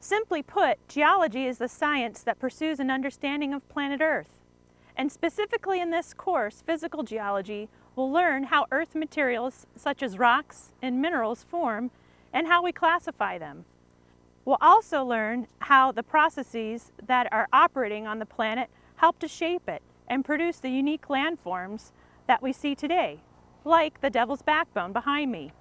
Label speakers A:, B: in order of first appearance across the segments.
A: Simply put, geology is the science that pursues an understanding of planet Earth. And specifically in this course, physical geology, we'll learn how Earth materials such as rocks and minerals form and how we classify them. We'll also learn how the processes that are operating on the planet help to shape it and produce the unique landforms that we see today, like the Devil's Backbone behind me.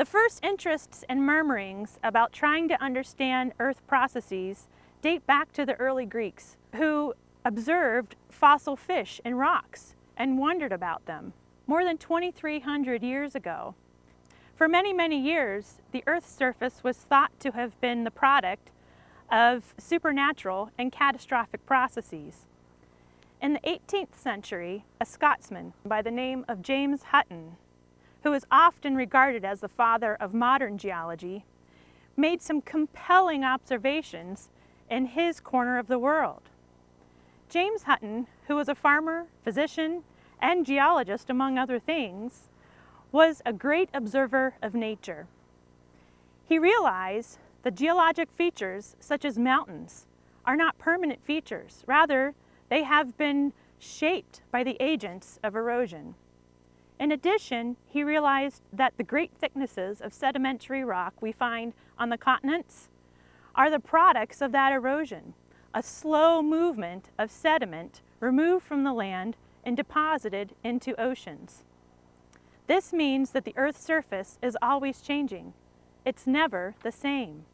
A: The first interests and murmurings about trying to understand Earth processes date back to the early Greeks, who observed fossil fish in rocks and wondered about them more than 2,300 years ago. For many, many years, the Earth's surface was thought to have been the product of supernatural and catastrophic processes. In the 18th century, a Scotsman by the name of James Hutton, who is often regarded as the father of modern geology, made some compelling observations in his corner of the world. James Hutton, who was a farmer, physician, and geologist among other things, was a great observer of nature. He realized that geologic features, such as mountains, are not permanent features. Rather, they have been shaped by the agents of erosion. In addition, he realized that the great thicknesses of sedimentary rock we find on the continents are the products of that erosion, a slow movement of sediment removed from the land and deposited into oceans. This means that the Earth's surface is always changing. It's never the same.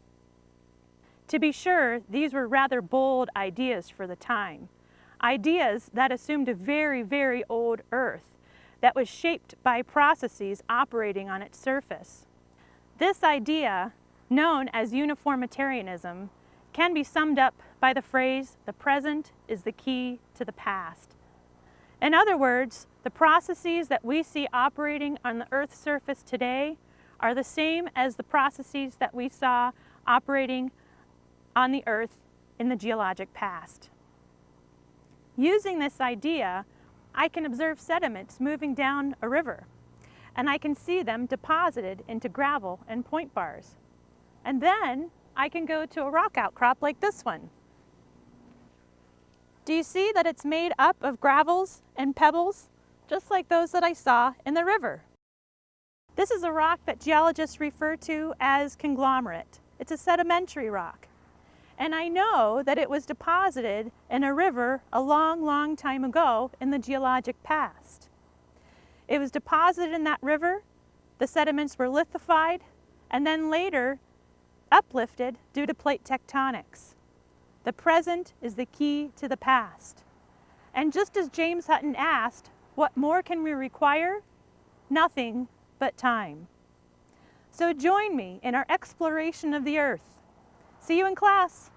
A: To be sure, these were rather bold ideas for the time. Ideas that assumed a very, very old Earth that was shaped by processes operating on its surface. This idea, known as uniformitarianism, can be summed up by the phrase, the present is the key to the past. In other words, the processes that we see operating on the Earth's surface today are the same as the processes that we saw operating on the Earth in the geologic past. Using this idea, I can observe sediments moving down a river, and I can see them deposited into gravel and point bars. And then I can go to a rock outcrop like this one. Do you see that it's made up of gravels and pebbles, just like those that I saw in the river? This is a rock that geologists refer to as conglomerate. It's a sedimentary rock. And I know that it was deposited in a river a long, long time ago in the geologic past. It was deposited in that river, the sediments were lithified, and then later uplifted due to plate tectonics. The present is the key to the past. And just as James Hutton asked, what more can we require? Nothing but time. So join me in our exploration of the earth. See you in class.